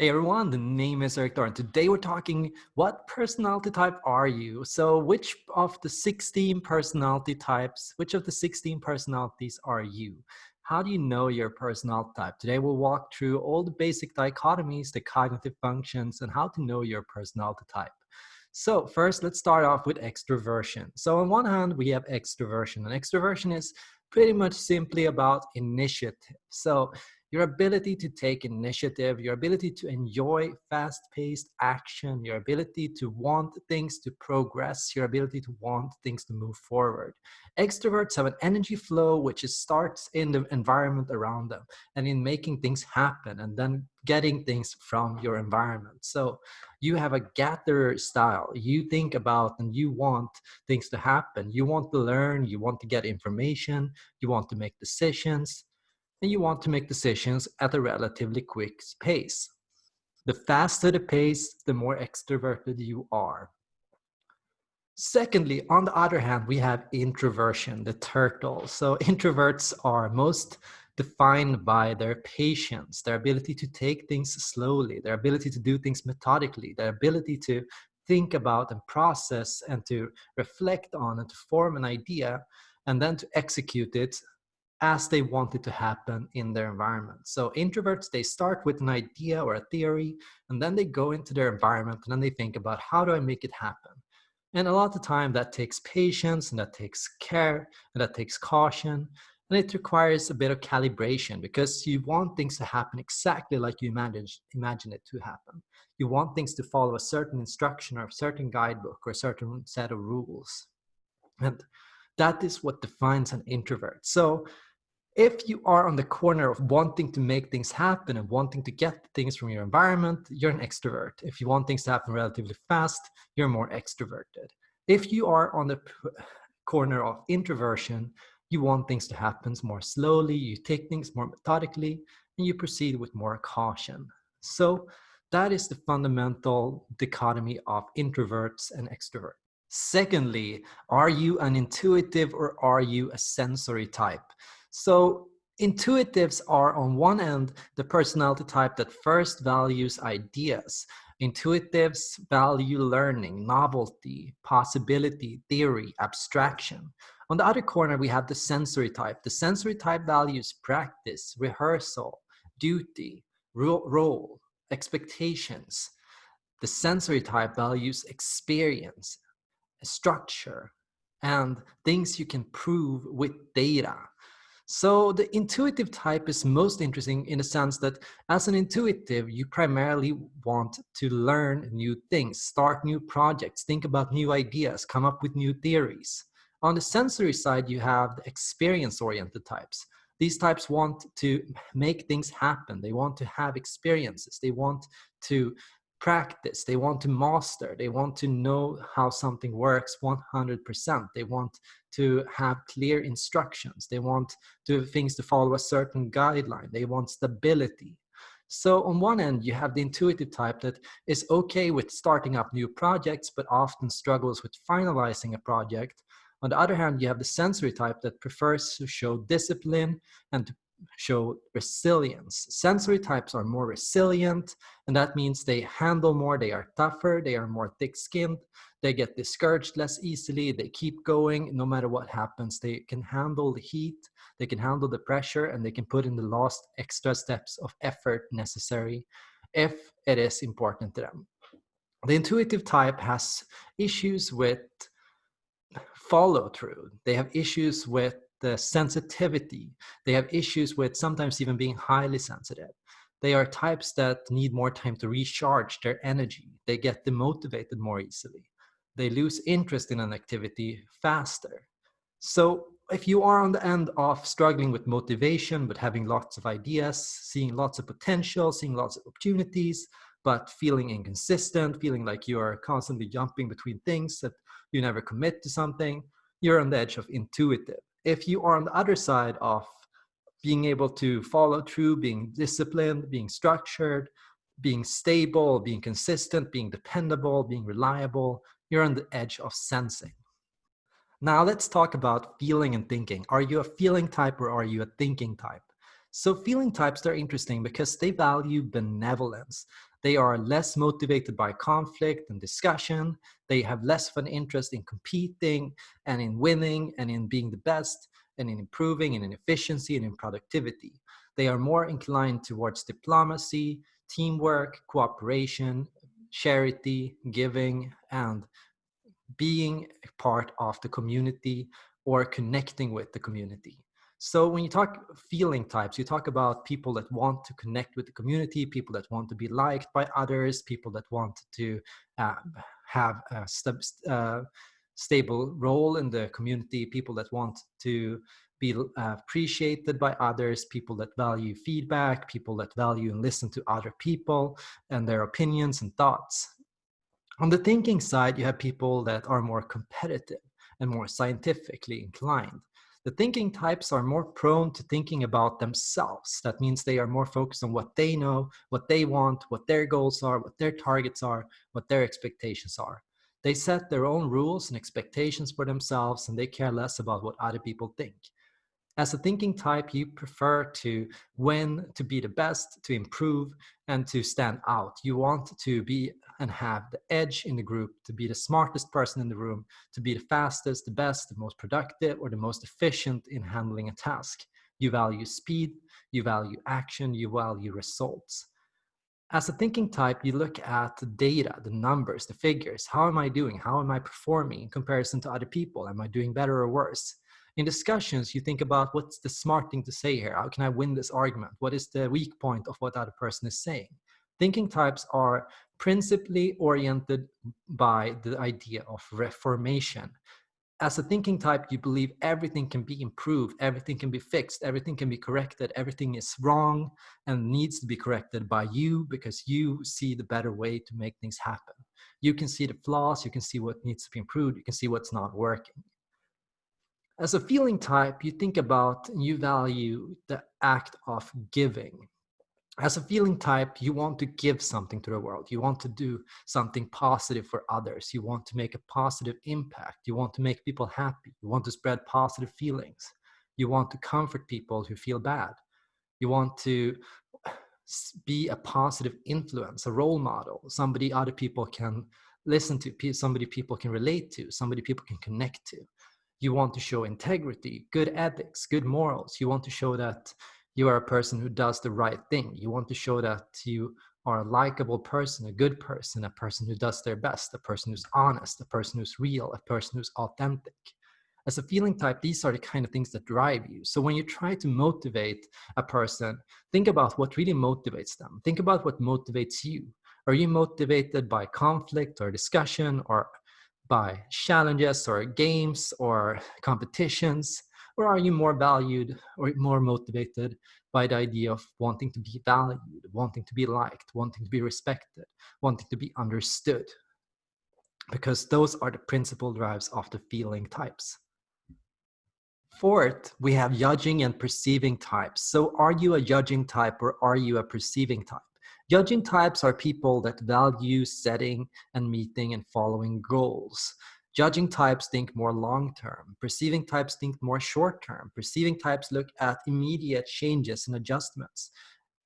Hey everyone, the name is Erik and today we're talking what personality type are you? So which of the 16 personality types, which of the 16 personalities are you? How do you know your personality type? Today we'll walk through all the basic dichotomies, the cognitive functions, and how to know your personality type. So first, let's start off with extroversion. So on one hand, we have extroversion, and extroversion is pretty much simply about initiative. So your ability to take initiative, your ability to enjoy fast-paced action, your ability to want things to progress, your ability to want things to move forward. Extroverts have an energy flow which starts in the environment around them and in making things happen and then getting things from your environment. So you have a gatherer style. You think about and you want things to happen. You want to learn, you want to get information, you want to make decisions and you want to make decisions at a relatively quick pace. The faster the pace, the more extroverted you are. Secondly, on the other hand, we have introversion, the turtle. So introverts are most defined by their patience, their ability to take things slowly, their ability to do things methodically, their ability to think about and process and to reflect on and to form an idea and then to execute it as they want it to happen in their environment. So introverts, they start with an idea or a theory, and then they go into their environment and then they think about how do I make it happen? And a lot of the time that takes patience and that takes care and that takes caution. And it requires a bit of calibration because you want things to happen exactly like you imagine, imagine it to happen. You want things to follow a certain instruction or a certain guidebook or a certain set of rules. And that is what defines an introvert. So if you are on the corner of wanting to make things happen and wanting to get things from your environment, you're an extrovert. If you want things to happen relatively fast, you're more extroverted. If you are on the corner of introversion, you want things to happen more slowly, you take things more methodically, and you proceed with more caution. So that is the fundamental dichotomy of introverts and extroverts. Secondly, are you an intuitive or are you a sensory type? So intuitives are on one end, the personality type that first values ideas. Intuitives value learning, novelty, possibility, theory, abstraction. On the other corner, we have the sensory type. The sensory type values practice, rehearsal, duty, role, expectations. The sensory type values experience, structure, and things you can prove with data. So the intuitive type is most interesting in the sense that as an intuitive, you primarily want to learn new things, start new projects, think about new ideas, come up with new theories. On the sensory side, you have the experience-oriented types. These types want to make things happen. They want to have experiences. They want to practice, they want to master, they want to know how something works 100%. They want to have clear instructions. They want to things to follow a certain guideline. They want stability. So on one end, you have the intuitive type that is okay with starting up new projects, but often struggles with finalizing a project. On the other hand, you have the sensory type that prefers to show discipline and to show resilience. Sensory types are more resilient, and that means they handle more, they are tougher, they are more thick-skinned, they get discouraged less easily, they keep going no matter what happens. They can handle the heat, they can handle the pressure, and they can put in the last extra steps of effort necessary if it is important to them. The intuitive type has issues with follow through. They have issues with the sensitivity. They have issues with sometimes even being highly sensitive. They are types that need more time to recharge their energy. They get demotivated more easily. They lose interest in an activity faster. So if you are on the end of struggling with motivation, but having lots of ideas, seeing lots of potential, seeing lots of opportunities, but feeling inconsistent, feeling like you are constantly jumping between things, that you never commit to something, you're on the edge of intuitive if you are on the other side of being able to follow through, being disciplined, being structured, being stable, being consistent, being dependable, being reliable, you're on the edge of sensing. Now let's talk about feeling and thinking. Are you a feeling type or are you a thinking type? So feeling types, they're interesting because they value benevolence. They are less motivated by conflict and discussion. They have less of an interest in competing and in winning and in being the best and in improving and in efficiency and in productivity. They are more inclined towards diplomacy, teamwork, cooperation, charity, giving, and being a part of the community or connecting with the community. So when you talk feeling types, you talk about people that want to connect with the community, people that want to be liked by others, people that want to uh, have a st uh, stable role in the community, people that want to be uh, appreciated by others, people that value feedback, people that value and listen to other people and their opinions and thoughts. On the thinking side, you have people that are more competitive and more scientifically inclined. The thinking types are more prone to thinking about themselves. That means they are more focused on what they know, what they want, what their goals are, what their targets are, what their expectations are. They set their own rules and expectations for themselves and they care less about what other people think. As a thinking type, you prefer to win, to be the best, to improve, and to stand out. You want to be and have the edge in the group, to be the smartest person in the room, to be the fastest, the best, the most productive, or the most efficient in handling a task. You value speed, you value action, you value results. As a thinking type, you look at the data, the numbers, the figures. How am I doing? How am I performing in comparison to other people? Am I doing better or worse? In discussions, you think about what's the smart thing to say here? How can I win this argument? What is the weak point of what the other person is saying? Thinking types are principally oriented by the idea of reformation. As a thinking type, you believe everything can be improved, everything can be fixed, everything can be corrected, everything is wrong and needs to be corrected by you because you see the better way to make things happen. You can see the flaws, you can see what needs to be improved, you can see what's not working. As a feeling type, you think about and you value the act of giving. As a feeling type, you want to give something to the world. You want to do something positive for others. You want to make a positive impact. You want to make people happy. You want to spread positive feelings. You want to comfort people who feel bad. You want to be a positive influence, a role model, somebody other people can listen to, somebody people can relate to, somebody people can connect to you want to show integrity, good ethics, good morals. You want to show that you are a person who does the right thing. You want to show that you are a likable person, a good person, a person who does their best, a person who's honest, a person who's real, a person who's authentic. As a feeling type, these are the kind of things that drive you. So when you try to motivate a person, think about what really motivates them. Think about what motivates you. Are you motivated by conflict or discussion or by challenges or games or competitions? Or are you more valued or more motivated by the idea of wanting to be valued, wanting to be liked, wanting to be respected, wanting to be understood? Because those are the principal drives of the feeling types. Fourth, we have judging and perceiving types. So are you a judging type or are you a perceiving type? Judging types are people that value setting and meeting and following goals. Judging types think more long-term. Perceiving types think more short-term. Perceiving types look at immediate changes and adjustments.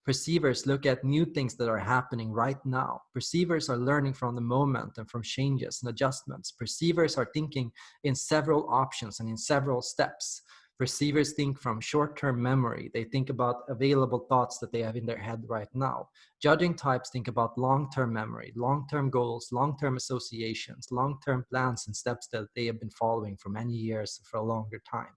Perceivers look at new things that are happening right now. Perceivers are learning from the moment and from changes and adjustments. Perceivers are thinking in several options and in several steps. Perceivers think from short-term memory. They think about available thoughts that they have in their head right now. Judging types think about long-term memory, long-term goals, long-term associations, long-term plans and steps that they have been following for many years for a longer time.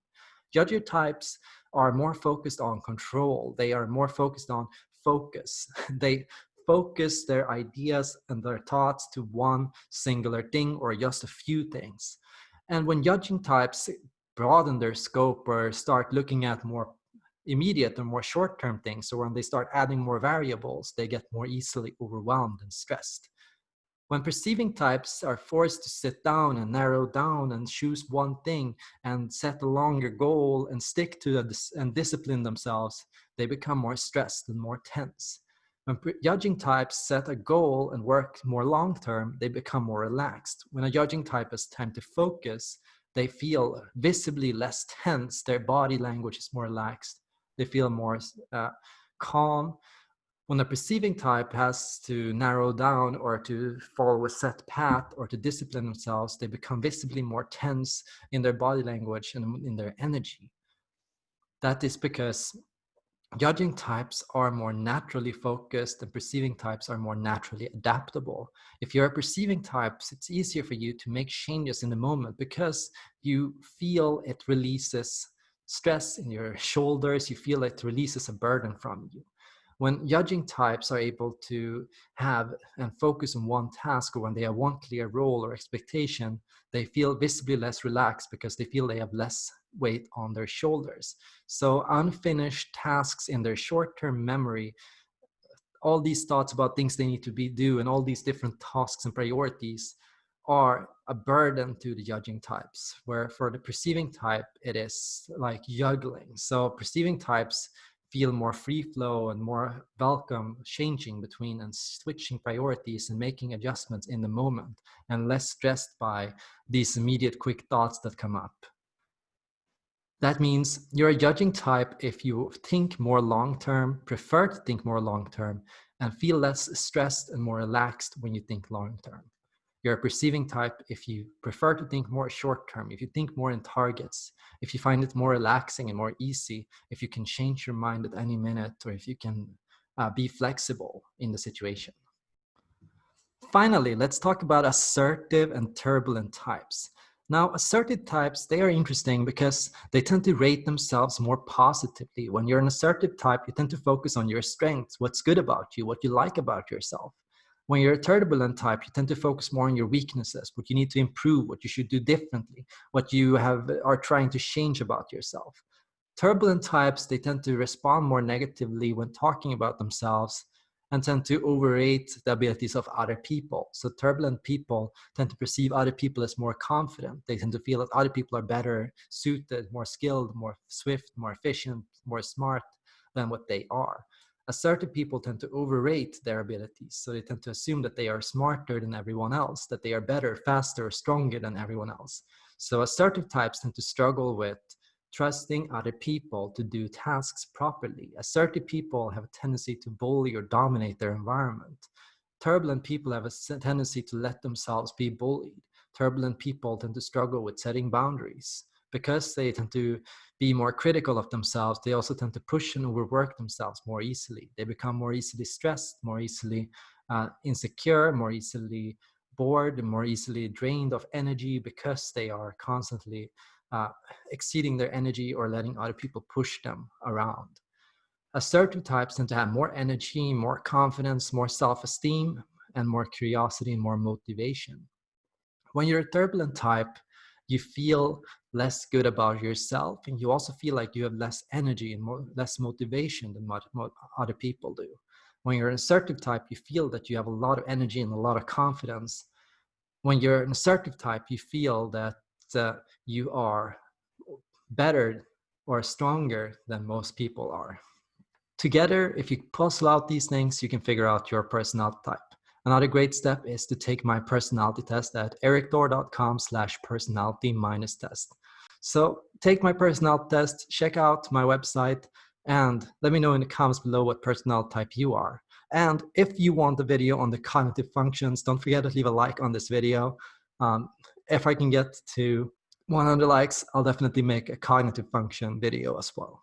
Judger types are more focused on control. They are more focused on focus. they focus their ideas and their thoughts to one singular thing or just a few things. And when judging types broaden their scope or start looking at more immediate or more short-term things. So when they start adding more variables, they get more easily overwhelmed and stressed. When perceiving types are forced to sit down and narrow down and choose one thing and set a longer goal and stick to it and discipline themselves, they become more stressed and more tense. When judging types set a goal and work more long-term, they become more relaxed. When a judging type has time to focus, they feel visibly less tense, their body language is more relaxed, they feel more uh, calm. When a perceiving type has to narrow down or to follow a set path or to discipline themselves, they become visibly more tense in their body language and in their energy. That is because judging types are more naturally focused and perceiving types are more naturally adaptable. If you're a perceiving type, it's easier for you to make changes in the moment because you feel it releases stress in your shoulders, you feel it releases a burden from you when judging types are able to have and focus on one task or when they have one clear role or expectation, they feel visibly less relaxed because they feel they have less weight on their shoulders. So unfinished tasks in their short-term memory, all these thoughts about things they need to be do and all these different tasks and priorities are a burden to the judging types, where for the perceiving type, it is like juggling. So perceiving types feel more free flow and more welcome changing between and switching priorities and making adjustments in the moment and less stressed by these immediate quick thoughts that come up. That means you're a judging type if you think more long-term, prefer to think more long-term, and feel less stressed and more relaxed when you think long-term. You're a perceiving type if you prefer to think more short term, if you think more in targets, if you find it more relaxing and more easy, if you can change your mind at any minute, or if you can uh, be flexible in the situation. Finally, let's talk about assertive and turbulent types. Now, assertive types, they are interesting because they tend to rate themselves more positively. When you're an assertive type, you tend to focus on your strengths, what's good about you, what you like about yourself. When you're a turbulent type, you tend to focus more on your weaknesses, what you need to improve, what you should do differently, what you have are trying to change about yourself. Turbulent types, they tend to respond more negatively when talking about themselves and tend to overrate the abilities of other people. So turbulent people tend to perceive other people as more confident. They tend to feel that other people are better suited, more skilled, more swift, more efficient, more smart than what they are assertive people tend to overrate their abilities. So they tend to assume that they are smarter than everyone else, that they are better, faster, stronger than everyone else. So assertive types tend to struggle with trusting other people to do tasks properly. Assertive people have a tendency to bully or dominate their environment. Turbulent people have a tendency to let themselves be bullied. Turbulent people tend to struggle with setting boundaries because they tend to be more critical of themselves, they also tend to push and overwork themselves more easily. They become more easily stressed, more easily uh, insecure, more easily bored, more easily drained of energy because they are constantly uh, exceeding their energy or letting other people push them around. Assertive types tend to have more energy, more confidence, more self-esteem, and more curiosity and more motivation. When you're a turbulent type, you feel less good about yourself and you also feel like you have less energy and more, less motivation than what, what other people do when you're an assertive type you feel that you have a lot of energy and a lot of confidence when you're an assertive type you feel that uh, you are better or stronger than most people are together if you puzzle out these things you can figure out your personality type Another great step is to take my personality test at erikthor.com slash personality minus test. So take my personality test, check out my website, and let me know in the comments below what personality type you are. And if you want a video on the cognitive functions, don't forget to leave a like on this video. Um, if I can get to 100 likes, I'll definitely make a cognitive function video as well.